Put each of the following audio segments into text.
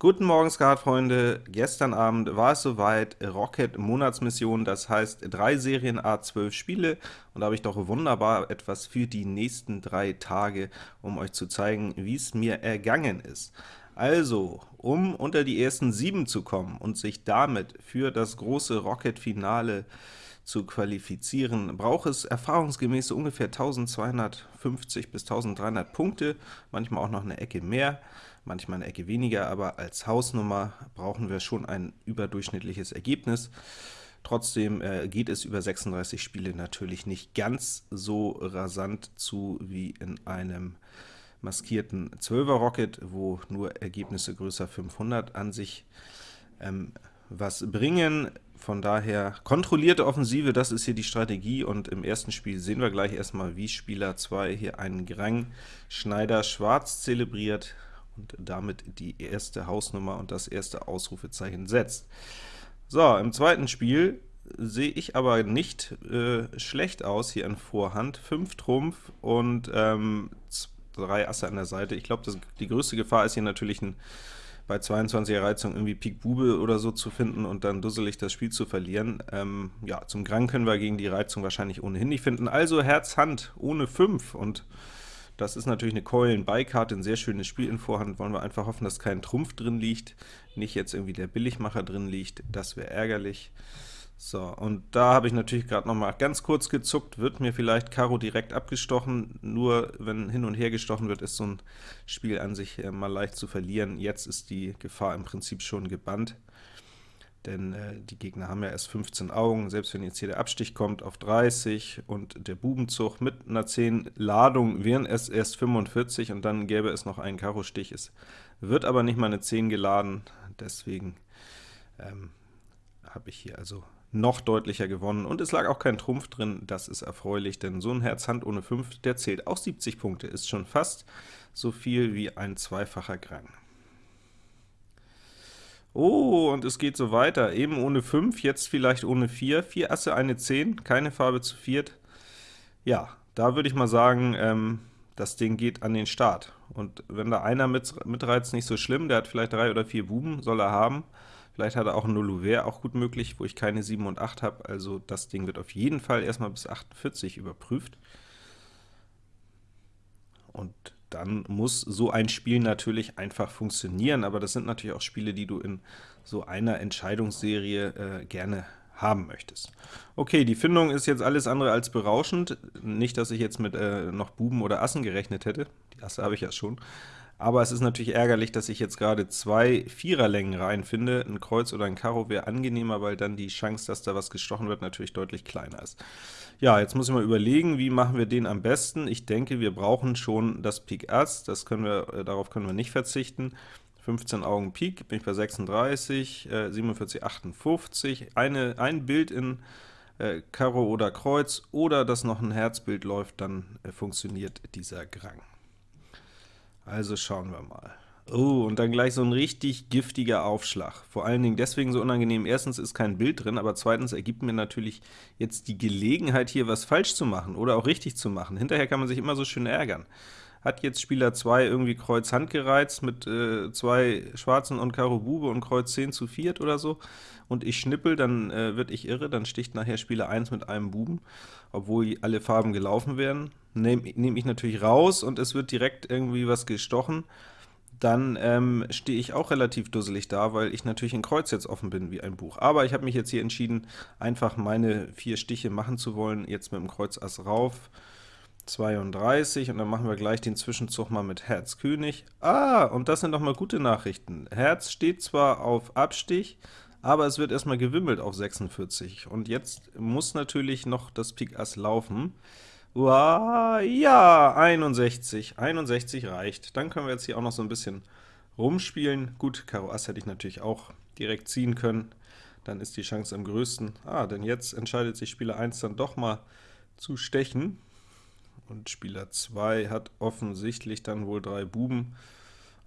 Guten Morgen, Skatfreunde! Gestern Abend war es soweit, Rocket Monatsmission, das heißt drei Serien A12 Spiele, und da habe ich doch wunderbar etwas für die nächsten drei Tage, um euch zu zeigen, wie es mir ergangen ist. Also, um unter die ersten sieben zu kommen und sich damit für das große Rocket-Finale zu qualifizieren, braucht es erfahrungsgemäß ungefähr 1250 bis 1300 Punkte, manchmal auch noch eine Ecke mehr manchmal eine Ecke weniger, aber als Hausnummer brauchen wir schon ein überdurchschnittliches Ergebnis. Trotzdem äh, geht es über 36 Spiele natürlich nicht ganz so rasant zu wie in einem maskierten 12er Rocket, wo nur Ergebnisse größer 500 an sich ähm, was bringen. Von daher kontrollierte Offensive, das ist hier die Strategie, und im ersten Spiel sehen wir gleich erstmal, wie Spieler 2 hier einen Grang Schneider Schwarz zelebriert und damit die erste Hausnummer und das erste Ausrufezeichen setzt. So, im zweiten Spiel sehe ich aber nicht äh, schlecht aus hier in Vorhand. 5 Trumpf und ähm, drei Asse an der Seite. Ich glaube, die größte Gefahr ist hier natürlich ein, bei 22er Reizung irgendwie Pik Bube oder so zu finden und dann dusselig das Spiel zu verlieren. Ähm, ja, zum Grang können wir gegen die Reizung wahrscheinlich ohnehin nicht finden. Also Herz, Hand ohne 5 und das ist natürlich eine Keulen-Beikarte, ein sehr schönes Spiel in Vorhand. Wollen wir einfach hoffen, dass kein Trumpf drin liegt, nicht jetzt irgendwie der Billigmacher drin liegt. Das wäre ärgerlich. So, und da habe ich natürlich gerade noch mal ganz kurz gezuckt, wird mir vielleicht Karo direkt abgestochen, nur wenn hin und her gestochen wird, ist so ein Spiel an sich äh, mal leicht zu verlieren. Jetzt ist die Gefahr im Prinzip schon gebannt denn äh, die Gegner haben ja erst 15 Augen, selbst wenn jetzt hier der Abstich kommt auf 30 und der Bubenzug mit einer 10 Ladung wären es erst 45 und dann gäbe es noch einen Karo-Stich. Es wird aber nicht mal eine 10 geladen, deswegen ähm, habe ich hier also noch deutlicher gewonnen, und es lag auch kein Trumpf drin, das ist erfreulich, denn so ein Herz Hand ohne 5, der zählt auch 70 Punkte, ist schon fast so viel wie ein zweifacher Grang. Oh, und es geht so weiter. Eben ohne 5, jetzt vielleicht ohne 4. 4 Asse, eine 10, keine Farbe zu viert. Ja, da würde ich mal sagen, ähm, das Ding geht an den Start. Und wenn da einer mit, mitreizt, nicht so schlimm, der hat vielleicht drei oder vier Buben, soll er haben. Vielleicht hat er auch ein Nullouvert, auch gut möglich, wo ich keine 7 und 8 habe. Also das Ding wird auf jeden Fall erstmal bis 48 überprüft. Und dann muss so ein Spiel natürlich einfach funktionieren, aber das sind natürlich auch Spiele, die du in so einer Entscheidungsserie äh, gerne haben möchtest. Okay, die Findung ist jetzt alles andere als berauschend. Nicht, dass ich jetzt mit äh, noch Buben oder Assen gerechnet hätte. Die Asse habe ich ja schon. Aber es ist natürlich ärgerlich, dass ich jetzt gerade zwei Viererlängen reinfinde. Ein Kreuz oder ein Karo wäre angenehmer, weil dann die Chance, dass da was gestochen wird, natürlich deutlich kleiner ist. Ja, jetzt muss ich mal überlegen, wie machen wir den am besten. Ich denke, wir brauchen schon das Pik Ass, das können wir, äh, darauf können wir nicht verzichten. 15 Augen Pik, bin ich bei 36, äh, 47, 58. Eine, ein Bild in äh, Karo oder Kreuz, oder dass noch ein Herzbild läuft, dann äh, funktioniert dieser Grang. Also schauen wir mal. Oh, und dann gleich so ein richtig giftiger Aufschlag. Vor allen Dingen deswegen so unangenehm. Erstens ist kein Bild drin, aber zweitens ergibt mir natürlich jetzt die Gelegenheit, hier was falsch zu machen oder auch richtig zu machen. Hinterher kann man sich immer so schön ärgern. Hat jetzt Spieler 2 irgendwie Kreuz Hand gereizt mit äh, zwei Schwarzen und Karo Bube und Kreuz 10 zu viert oder so, und ich schnippel, dann äh, wird ich irre, dann sticht nachher Spieler 1 mit einem Buben, obwohl alle Farben gelaufen werden. Nehme nehm ich natürlich raus, und es wird direkt irgendwie was gestochen, dann ähm, stehe ich auch relativ dusselig da, weil ich natürlich in Kreuz jetzt offen bin wie ein Buch. Aber ich habe mich jetzt hier entschieden, einfach meine vier Stiche machen zu wollen, jetzt mit dem Kreuz Ass rauf, 32, und dann machen wir gleich den Zwischenzug mal mit Herz König. Ah, und das sind doch mal gute Nachrichten. Herz steht zwar auf Abstich, aber es wird erstmal gewimmelt auf 46. Und jetzt muss natürlich noch das Pik Ass laufen. Uah, ja, 61. 61 reicht. Dann können wir jetzt hier auch noch so ein bisschen rumspielen. Gut, Karo Ass hätte ich natürlich auch direkt ziehen können. Dann ist die Chance am größten. Ah, denn jetzt entscheidet sich Spieler 1 dann doch mal zu stechen. Und Spieler 2 hat offensichtlich dann wohl drei Buben.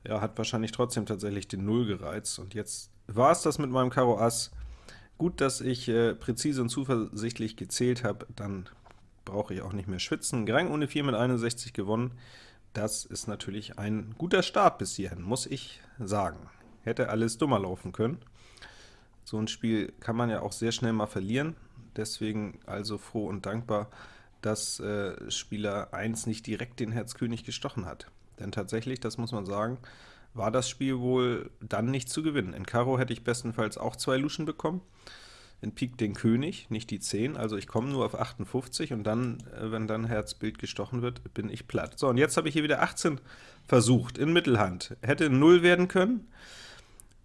Ja, hat wahrscheinlich trotzdem tatsächlich den 0 gereizt. Und jetzt war es das mit meinem Karo Ass. Gut, dass ich äh, präzise und zuversichtlich gezählt habe, dann brauche ich auch nicht mehr schwitzen. Grang ohne 4 mit 61 gewonnen. Das ist natürlich ein guter Start bis hierhin, muss ich sagen. hätte alles dummer laufen können. So ein Spiel kann man ja auch sehr schnell mal verlieren, deswegen also froh und dankbar, dass äh, Spieler 1 nicht direkt den Herzkönig gestochen hat. Denn tatsächlich, das muss man sagen, war das Spiel wohl dann nicht zu gewinnen. In Karo hätte ich bestenfalls auch zwei Luschen bekommen, in Pik den König, nicht die 10, also ich komme nur auf 58 und dann, äh, wenn dann Herzbild gestochen wird, bin ich platt. So, und jetzt habe ich hier wieder 18 versucht, in Mittelhand. Hätte 0 werden können,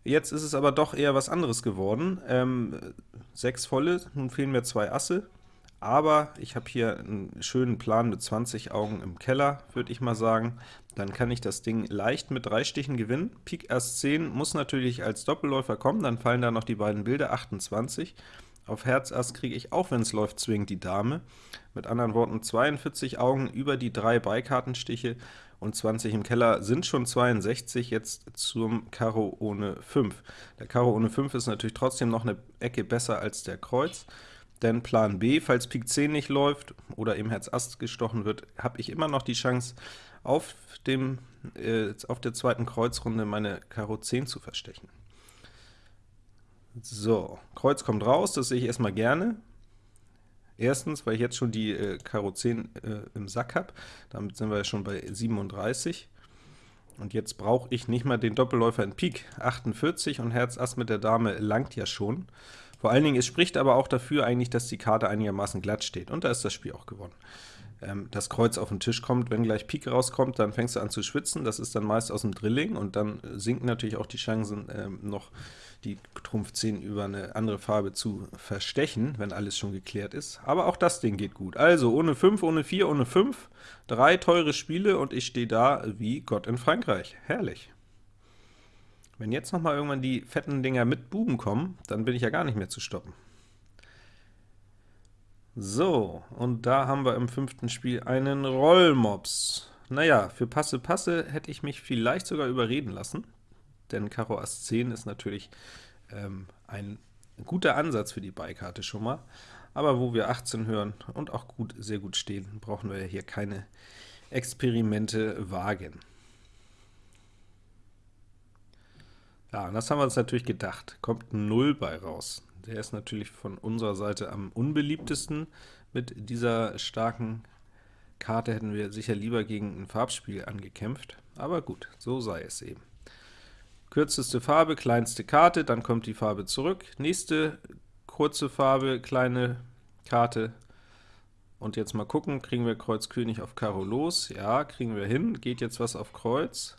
jetzt ist es aber doch eher was anderes geworden. Ähm, 6 volle, nun fehlen mir zwei Asse, aber ich habe hier einen schönen Plan mit 20 Augen im Keller, würde ich mal sagen. Dann kann ich das Ding leicht mit drei Stichen gewinnen. Pik Ass 10 muss natürlich als Doppelläufer kommen, dann fallen da noch die beiden Bilder, 28. Auf Herz Ass kriege ich, auch wenn es läuft, zwingend die Dame. Mit anderen Worten 42 Augen über die drei Beikartenstiche und 20 im Keller sind schon 62, jetzt zum Karo ohne 5. Der Karo ohne 5 ist natürlich trotzdem noch eine Ecke besser als der Kreuz. Denn Plan B, falls Pik 10 nicht läuft oder eben Herz Ass gestochen wird, habe ich immer noch die Chance, auf, dem, äh, auf der zweiten Kreuzrunde meine Karo 10 zu verstechen. So, Kreuz kommt raus, das sehe ich erstmal gerne. Erstens, weil ich jetzt schon die äh, Karo 10 äh, im Sack habe, damit sind wir ja schon bei 37. Und jetzt brauche ich nicht mal den Doppelläufer in Pik. 48 und Herz Ass mit der Dame langt ja schon. Vor allen Dingen, es spricht aber auch dafür eigentlich, dass die Karte einigermaßen glatt steht, und da ist das Spiel auch gewonnen. Ähm, das Kreuz auf den Tisch kommt, wenn gleich Pik rauskommt, dann fängst du an zu schwitzen, das ist dann meist aus dem Drilling, und dann sinken natürlich auch die Chancen, ähm, noch die Trumpf 10 über eine andere Farbe zu verstechen, wenn alles schon geklärt ist. Aber auch das Ding geht gut. Also ohne 5, ohne 4, ohne 5, drei teure Spiele, und ich stehe da wie Gott in Frankreich. Herrlich. Wenn jetzt noch mal irgendwann die fetten Dinger mit Buben kommen, dann bin ich ja gar nicht mehr zu stoppen. So, und da haben wir im fünften Spiel einen Rollmops. Naja, für Passe Passe hätte ich mich vielleicht sogar überreden lassen, denn Karo Ass 10 ist natürlich ähm, ein guter Ansatz für die Beikarte schon mal. Aber wo wir 18 hören und auch gut, sehr gut stehen, brauchen wir hier keine Experimente wagen. Ja, und das haben wir uns natürlich gedacht. Kommt ein 0 bei raus. Der ist natürlich von unserer Seite am unbeliebtesten. Mit dieser starken Karte hätten wir sicher lieber gegen ein Farbspiel angekämpft. Aber gut, so sei es eben. Kürzeste Farbe, kleinste Karte, dann kommt die Farbe zurück. Nächste kurze Farbe, kleine Karte. Und jetzt mal gucken, kriegen wir Kreuz König auf Karo los? Ja, kriegen wir hin. Geht jetzt was auf Kreuz?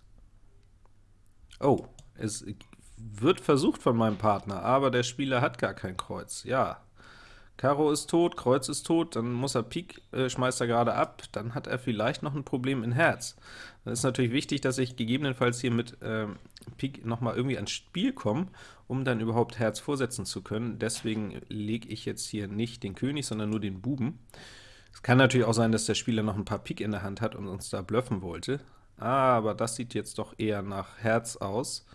Oh, es wird versucht von meinem Partner, aber der Spieler hat gar kein Kreuz. Ja, Karo ist tot, Kreuz ist tot, dann muss er Pik, äh, schmeißt er gerade ab, dann hat er vielleicht noch ein Problem in Herz. Dann ist natürlich wichtig, dass ich gegebenenfalls hier mit ähm, Pik nochmal irgendwie ans Spiel komme, um dann überhaupt Herz vorsetzen zu können. Deswegen lege ich jetzt hier nicht den König, sondern nur den Buben. Es kann natürlich auch sein, dass der Spieler noch ein paar Pik in der Hand hat und uns da bluffen wollte, aber das sieht jetzt doch eher nach Herz aus.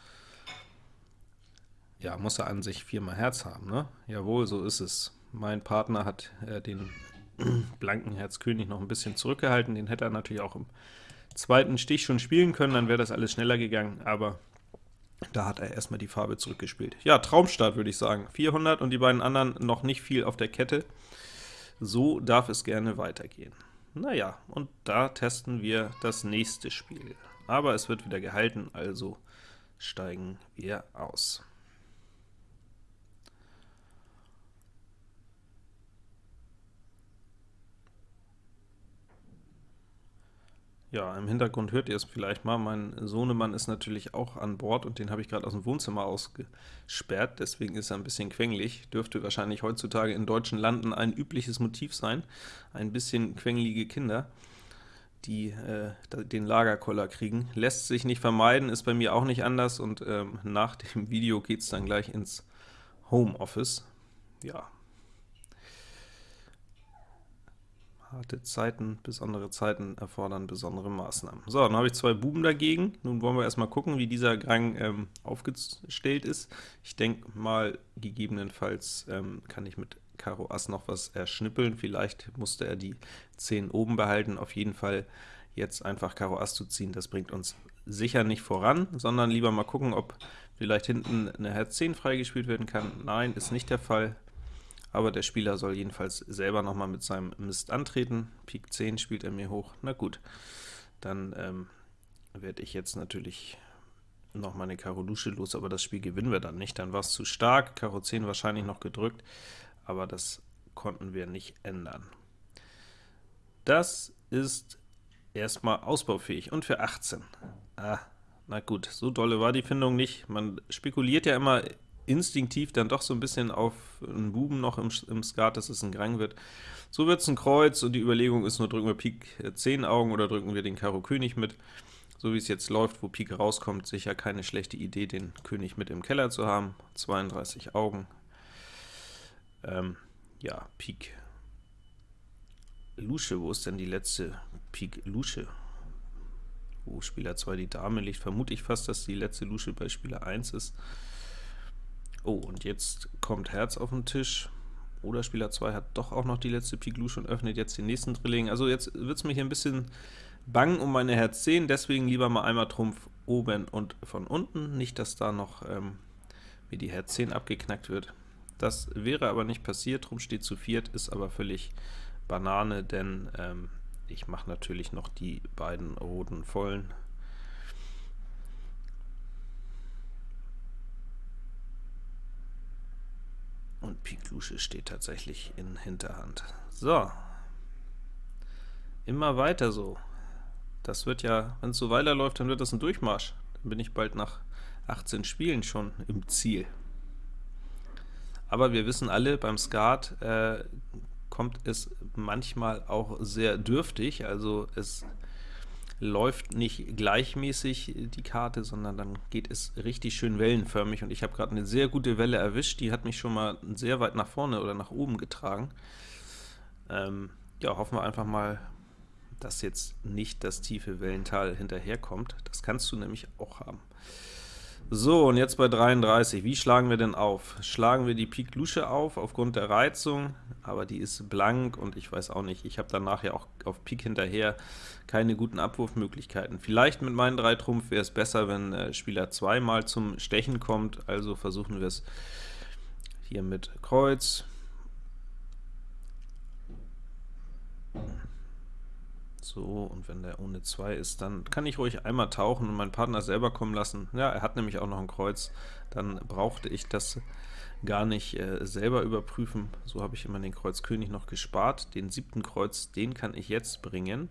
Ja, muss er an sich viermal Herz haben, ne? Jawohl, so ist es. Mein Partner hat äh, den blanken Herz König noch ein bisschen zurückgehalten, den hätte er natürlich auch im zweiten Stich schon spielen können, dann wäre das alles schneller gegangen, aber da hat er erstmal die Farbe zurückgespielt. Ja, Traumstart würde ich sagen. 400 und die beiden anderen noch nicht viel auf der Kette. So darf es gerne weitergehen. Naja, und da testen wir das nächste Spiel. Aber es wird wieder gehalten, also steigen wir aus. Ja, im Hintergrund hört ihr es vielleicht mal, mein Sohnemann ist natürlich auch an Bord und den habe ich gerade aus dem Wohnzimmer ausgesperrt, deswegen ist er ein bisschen quengelig. Dürfte wahrscheinlich heutzutage in deutschen Landen ein übliches Motiv sein, ein bisschen quengelige Kinder, die äh, den Lagerkoller kriegen. Lässt sich nicht vermeiden, ist bei mir auch nicht anders und ähm, nach dem Video geht es dann gleich ins Homeoffice. Ja, Harte Zeiten, besondere Zeiten erfordern besondere Maßnahmen. So, dann habe ich zwei Buben dagegen. Nun wollen wir erstmal gucken, wie dieser Gang ähm, aufgestellt ist. Ich denke mal, gegebenenfalls ähm, kann ich mit Karo Ass noch was erschnippeln. Vielleicht musste er die 10 oben behalten. Auf jeden Fall jetzt einfach Karo Ass zu ziehen, das bringt uns sicher nicht voran, sondern lieber mal gucken, ob vielleicht hinten eine Herz 10 freigespielt werden kann. Nein, ist nicht der Fall, aber der Spieler soll jedenfalls selber nochmal mit seinem Mist antreten. Pik 10 spielt er mir hoch, na gut, dann ähm, werde ich jetzt natürlich noch meine Karo Lusche los, aber das Spiel gewinnen wir dann nicht, dann war es zu stark, Karo 10 wahrscheinlich noch gedrückt, aber das konnten wir nicht ändern. Das ist erstmal ausbaufähig und für 18. Ah, na gut, so dolle war die Findung nicht. Man spekuliert ja immer instinktiv dann doch so ein bisschen auf einen Buben noch im, im Skat, dass es ein Grang wird. So wird es ein Kreuz, und die Überlegung ist nur, drücken wir Pik 10 Augen oder drücken wir den Karo König mit. So wie es jetzt läuft, wo Pik rauskommt, sicher keine schlechte Idee, den König mit im Keller zu haben. 32 Augen. Ähm, ja, Pik Lusche, wo ist denn die letzte Pik Lusche? Wo Spieler 2 die Dame liegt, vermute ich fast, dass die letzte Lusche bei Spieler 1 ist. Oh, und jetzt kommt Herz auf den Tisch. Oder Spieler 2 hat doch auch noch die letzte Pik Lusche und öffnet jetzt den nächsten Drilling. Also jetzt wird es mir hier ein bisschen bang um meine Herz 10, deswegen lieber mal einmal Trumpf oben und von unten. Nicht, dass da noch ähm, wie die Herz 10 abgeknackt wird. Das wäre aber nicht passiert, Trumpf steht zu viert, ist aber völlig Banane, denn ähm, ich mache natürlich noch die beiden roten vollen. Und Pik Lusche steht tatsächlich in Hinterhand. So, immer weiter so. Das wird ja, wenn es so weiterläuft, dann wird das ein Durchmarsch. Dann bin ich bald nach 18 Spielen schon im Ziel. Aber wir wissen alle, beim Skat äh, kommt es manchmal auch sehr dürftig, also es läuft nicht gleichmäßig die Karte, sondern dann geht es richtig schön wellenförmig, und ich habe gerade eine sehr gute Welle erwischt, die hat mich schon mal sehr weit nach vorne oder nach oben getragen. Ähm, ja, hoffen wir einfach mal, dass jetzt nicht das tiefe Wellental hinterherkommt. Das kannst du nämlich auch haben. So, und jetzt bei 33. Wie schlagen wir denn auf? Schlagen wir die Pik Lusche auf, aufgrund der Reizung, aber die ist blank, und ich weiß auch nicht, ich habe danach ja auch auf Pik hinterher keine guten Abwurfmöglichkeiten. Vielleicht mit meinen drei Trumpf wäre es besser, wenn äh, Spieler 2 mal zum Stechen kommt, also versuchen wir es hier mit Kreuz. So, und wenn der ohne 2 ist, dann kann ich ruhig einmal tauchen und meinen Partner selber kommen lassen. Ja, er hat nämlich auch noch ein Kreuz, dann brauchte ich das gar nicht äh, selber überprüfen. So habe ich immer den Kreuz König noch gespart. Den siebten Kreuz, den kann ich jetzt bringen.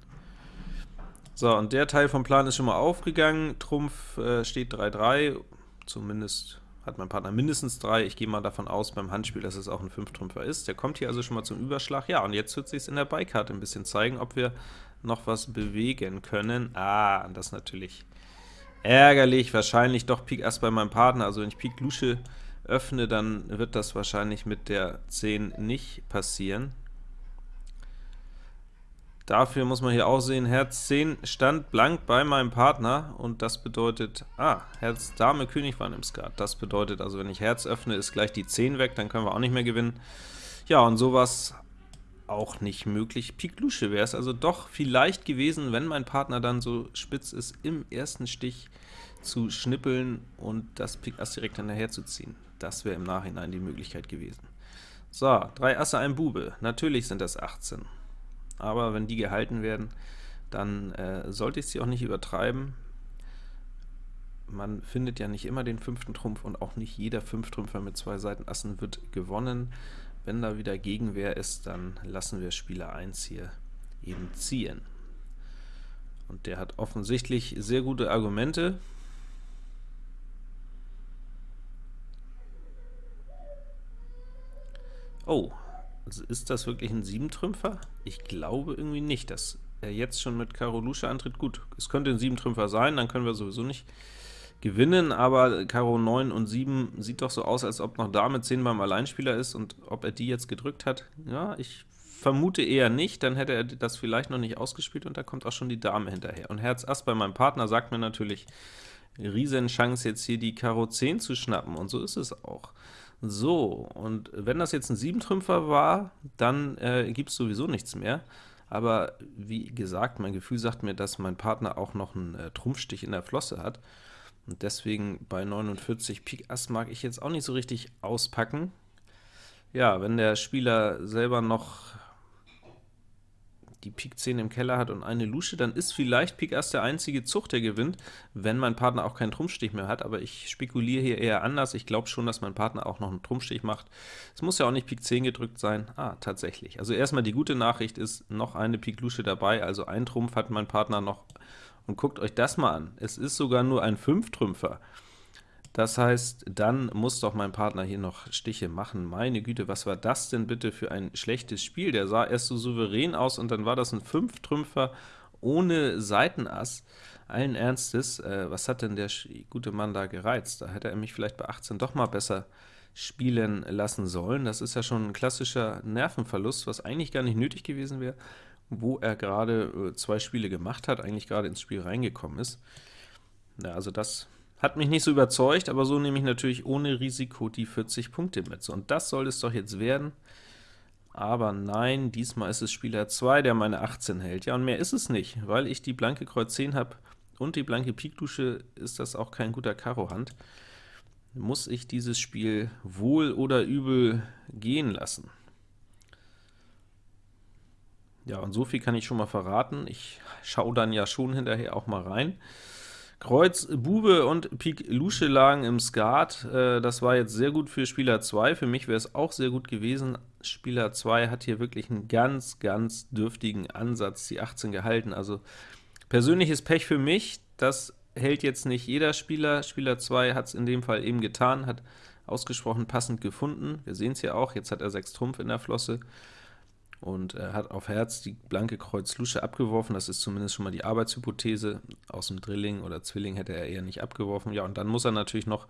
So, und der Teil vom Plan ist schon mal aufgegangen. Trumpf äh, steht 3-3, zumindest hat mein Partner mindestens 3. Ich gehe mal davon aus beim Handspiel, dass es auch ein 5-Trümpfer ist. Der kommt hier also schon mal zum Überschlag. Ja, und jetzt wird sich in der Beikarte ein bisschen zeigen, ob wir noch was bewegen können. Ah, das ist natürlich ärgerlich. Wahrscheinlich doch Pik Ass bei meinem Partner. Also wenn ich Pik Lusche öffne, dann wird das wahrscheinlich mit der 10 nicht passieren. Dafür muss man hier auch sehen, Herz 10 stand blank bei meinem Partner, und das bedeutet, ah, Herz Dame König waren im Skat. Das bedeutet also, wenn ich Herz öffne, ist gleich die 10 weg, dann können wir auch nicht mehr gewinnen. Ja, und sowas auch nicht möglich. Pik Lusche wäre es also doch vielleicht gewesen, wenn mein Partner dann so spitz ist, im ersten Stich zu schnippeln und das Pik Ass direkt hinterher zu ziehen. Das wäre im Nachhinein die Möglichkeit gewesen. So, drei Asse, ein Bube. Natürlich sind das 18. Aber wenn die gehalten werden, dann äh, sollte ich sie auch nicht übertreiben. Man findet ja nicht immer den fünften Trumpf und auch nicht jeder Fünftrümpfer mit zwei Seiten Assen wird gewonnen. Wenn da wieder Gegenwehr ist, dann lassen wir Spieler 1 hier eben ziehen. Und der hat offensichtlich sehr gute Argumente. Oh, also ist das wirklich ein 7-Trümpfer? Ich glaube irgendwie nicht, dass er jetzt schon mit Karo Lusche antritt. Gut, es könnte ein 7-Trümpfer sein, dann können wir sowieso nicht gewinnen, aber Karo 9 und 7 sieht doch so aus, als ob noch Dame 10 beim Alleinspieler ist, und ob er die jetzt gedrückt hat, ja, ich vermute eher nicht, dann hätte er das vielleicht noch nicht ausgespielt, und da kommt auch schon die Dame hinterher. Und Herz Ass bei meinem Partner sagt mir natürlich, Riesenchance jetzt hier die Karo 10 zu schnappen, und so ist es auch. So, und wenn das jetzt ein 7-Trümpfer war, dann äh, gibt es sowieso nichts mehr. Aber wie gesagt, mein Gefühl sagt mir, dass mein Partner auch noch einen äh, Trumpfstich in der Flosse hat. Und deswegen bei 49 Pik Ass mag ich jetzt auch nicht so richtig auspacken. Ja, wenn der Spieler selber noch die Pik 10 im Keller hat und eine Lusche, dann ist vielleicht Pik Ass der einzige Zug, der gewinnt, wenn mein Partner auch keinen Trumpfstich mehr hat, aber ich spekuliere hier eher anders. Ich glaube schon, dass mein Partner auch noch einen Trumpfstich macht. Es muss ja auch nicht Pik 10 gedrückt sein. Ah, tatsächlich. Also erstmal die gute Nachricht ist, noch eine Pik Lusche dabei, also ein Trumpf hat mein Partner noch. Und guckt euch das mal an. Es ist sogar nur ein 5-Trümpfer. Das heißt, dann muss doch mein Partner hier noch Stiche machen. Meine Güte, was war das denn bitte für ein schlechtes Spiel? Der sah erst so souverän aus, und dann war das ein Fünftrümpfer ohne Seitenass. Allen Ernstes, äh, was hat denn der gute Mann da gereizt? Da hätte er mich vielleicht bei 18 doch mal besser spielen lassen sollen. Das ist ja schon ein klassischer Nervenverlust, was eigentlich gar nicht nötig gewesen wäre, wo er gerade äh, zwei Spiele gemacht hat, eigentlich gerade ins Spiel reingekommen ist. Ja, also das hat mich nicht so überzeugt, aber so nehme ich natürlich ohne Risiko die 40 Punkte mit. Und das soll es doch jetzt werden. Aber nein, diesmal ist es Spieler 2, der meine 18 hält. Ja, und mehr ist es nicht, weil ich die blanke Kreuz 10 habe und die blanke Pikdusche, ist das auch kein guter Karo-Hand. Muss ich dieses Spiel wohl oder übel gehen lassen. Ja, und so viel kann ich schon mal verraten. Ich schaue dann ja schon hinterher auch mal rein. Kreuz Bube und Pik Lusche lagen im Skat. Äh, das war jetzt sehr gut für Spieler 2. Für mich wäre es auch sehr gut gewesen. Spieler 2 hat hier wirklich einen ganz, ganz dürftigen Ansatz, die 18 gehalten. Also persönliches Pech für mich, das hält jetzt nicht jeder Spieler. Spieler 2 hat es in dem Fall eben getan, hat ausgesprochen passend gefunden. Wir sehen es hier auch, jetzt hat er 6 Trumpf in der Flosse und er hat auf Herz die blanke Kreuz Lusche abgeworfen, das ist zumindest schon mal die Arbeitshypothese, aus dem Drilling oder Zwilling hätte er eher nicht abgeworfen. Ja, und dann muss er natürlich noch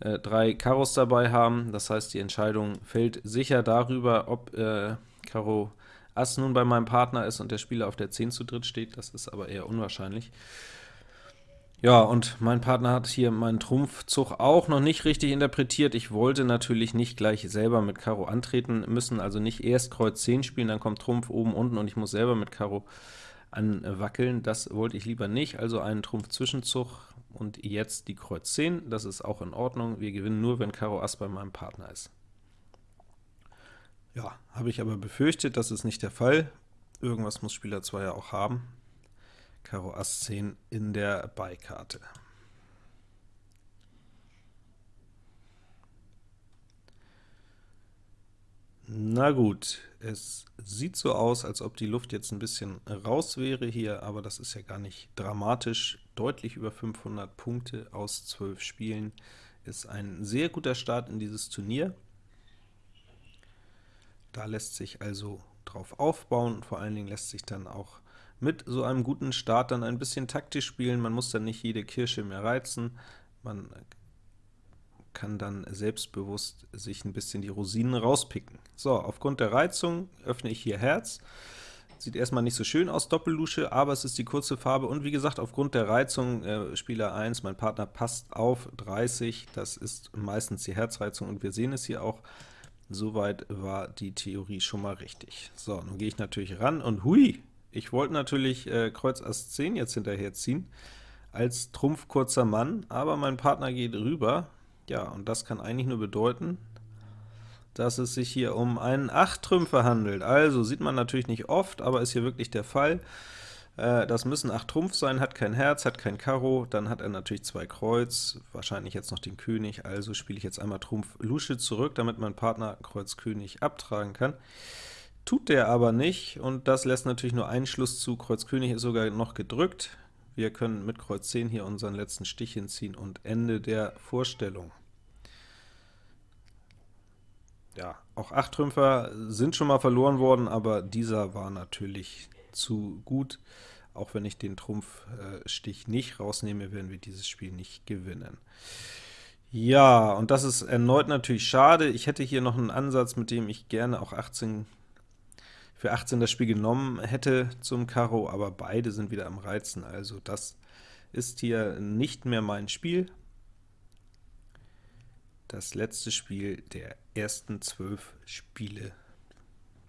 äh, drei Karos dabei haben, das heißt, die Entscheidung fällt sicher darüber, ob äh, Karo Ass nun bei meinem Partner ist und der Spieler auf der 10 zu dritt steht, das ist aber eher unwahrscheinlich. Ja, und mein Partner hat hier meinen Trumpfzug auch noch nicht richtig interpretiert. Ich wollte natürlich nicht gleich selber mit Karo antreten müssen, also nicht erst Kreuz 10 spielen, dann kommt Trumpf oben, unten und ich muss selber mit Karo anwackeln. Das wollte ich lieber nicht, also einen Trumpf-Zwischenzug und jetzt die Kreuz 10. Das ist auch in Ordnung. Wir gewinnen nur, wenn Karo Ass bei meinem Partner ist. Ja, habe ich aber befürchtet, das ist nicht der Fall. Irgendwas muss Spieler 2 ja auch haben. Karo Ass 10 in der Beikarte. Na gut, es sieht so aus, als ob die Luft jetzt ein bisschen raus wäre hier, aber das ist ja gar nicht dramatisch. Deutlich über 500 Punkte aus 12 Spielen ist ein sehr guter Start in dieses Turnier. Da lässt sich also drauf aufbauen, vor allen Dingen lässt sich dann auch mit so einem guten Start dann ein bisschen taktisch spielen. Man muss dann nicht jede Kirsche mehr reizen. Man kann dann selbstbewusst sich ein bisschen die Rosinen rauspicken. So, aufgrund der Reizung öffne ich hier Herz. Sieht erstmal nicht so schön aus, Doppellusche, aber es ist die kurze Farbe und wie gesagt, aufgrund der Reizung, äh, Spieler 1, mein Partner passt auf 30, das ist meistens die Herzreizung und wir sehen es hier auch, soweit war die Theorie schon mal richtig. So, nun gehe ich natürlich ran und hui, ich wollte natürlich äh, Kreuz Ass 10 jetzt hinterher ziehen, als Trumpf kurzer Mann, aber mein Partner geht rüber. Ja, und das kann eigentlich nur bedeuten, dass es sich hier um einen 8-Trümpfer handelt. Also sieht man natürlich nicht oft, aber ist hier wirklich der Fall. Äh, das müssen 8 Trumpf sein, hat kein Herz, hat kein Karo, dann hat er natürlich zwei Kreuz, wahrscheinlich jetzt noch den König, also spiele ich jetzt einmal Trumpf Lusche zurück, damit mein Partner Kreuz König abtragen kann. Tut der aber nicht, und das lässt natürlich nur einen Schluss zu. Kreuz König ist sogar noch gedrückt. Wir können mit Kreuz 10 hier unseren letzten Stich hinziehen und Ende der Vorstellung. Ja, auch 8 Trümpfer sind schon mal verloren worden, aber dieser war natürlich zu gut. Auch wenn ich den Trumpfstich nicht rausnehme, werden wir dieses Spiel nicht gewinnen. Ja, und das ist erneut natürlich schade. Ich hätte hier noch einen Ansatz, mit dem ich gerne auch 18 für 18 das Spiel genommen hätte zum Karo, aber beide sind wieder am Reizen, also das ist hier nicht mehr mein Spiel. Das letzte Spiel der ersten zwölf Spiele,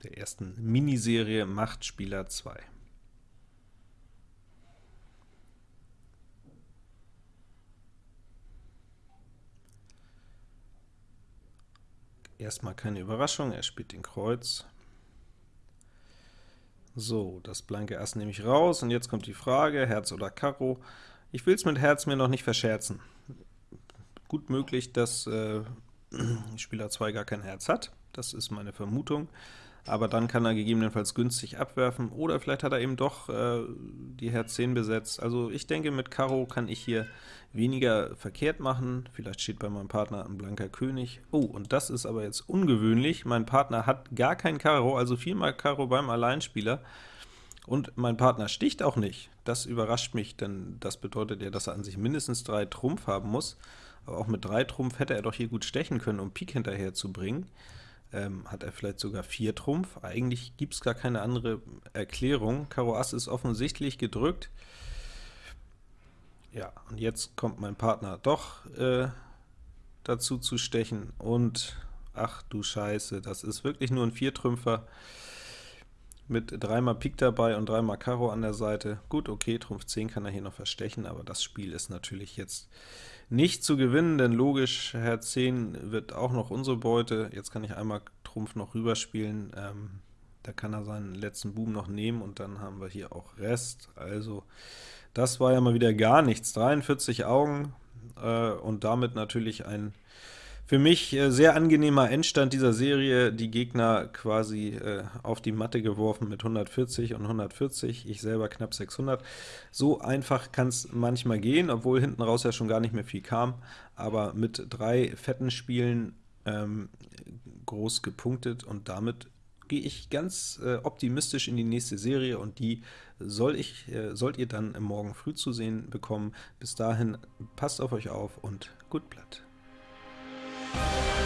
der ersten Miniserie macht Spieler 2. Erstmal keine Überraschung, er spielt den Kreuz. So, das blanke Ass nehme ich raus, und jetzt kommt die Frage, Herz oder Karo. Ich will es mit Herz mir noch nicht verscherzen. Gut möglich, dass äh, Spieler 2 gar kein Herz hat, das ist meine Vermutung, aber dann kann er gegebenenfalls günstig abwerfen, oder vielleicht hat er eben doch äh, die Herz 10 besetzt. Also ich denke, mit Karo kann ich hier weniger verkehrt machen, vielleicht steht bei meinem Partner ein blanker König. Oh, und das ist aber jetzt ungewöhnlich, mein Partner hat gar kein Karo, also viermal Karo beim Alleinspieler, und mein Partner sticht auch nicht. Das überrascht mich, denn das bedeutet ja, dass er an sich mindestens drei Trumpf haben muss, aber auch mit drei Trumpf hätte er doch hier gut stechen können, um Pik hinterher zu bringen. Ähm, hat er vielleicht sogar 4 Trumpf? Eigentlich gibt es gar keine andere Erklärung. Karo Ass ist offensichtlich gedrückt. Ja, und jetzt kommt mein Partner doch äh, dazu zu stechen, und ach du Scheiße, das ist wirklich nur ein Viertrümpfer mit dreimal Pik dabei und dreimal Karo an der Seite. Gut, okay, Trumpf 10 kann er hier noch verstechen, aber das Spiel ist natürlich jetzt nicht zu gewinnen, denn logisch, Herz 10 wird auch noch unsere Beute. Jetzt kann ich einmal Trumpf noch rüberspielen, ähm, da kann er seinen letzten Buben noch nehmen, und dann haben wir hier auch Rest. Also das war ja mal wieder gar nichts. 43 Augen äh, und damit natürlich ein für mich äh, sehr angenehmer Endstand dieser Serie, die Gegner quasi äh, auf die Matte geworfen mit 140 und 140, ich selber knapp 600. So einfach kann es manchmal gehen, obwohl hinten raus ja schon gar nicht mehr viel kam, aber mit drei fetten Spielen ähm, groß gepunktet, und damit gehe ich ganz äh, optimistisch in die nächste Serie, und die soll ich, äh, sollt ihr dann morgen früh zu sehen bekommen. Bis dahin, passt auf euch auf und gut Blatt. Bye.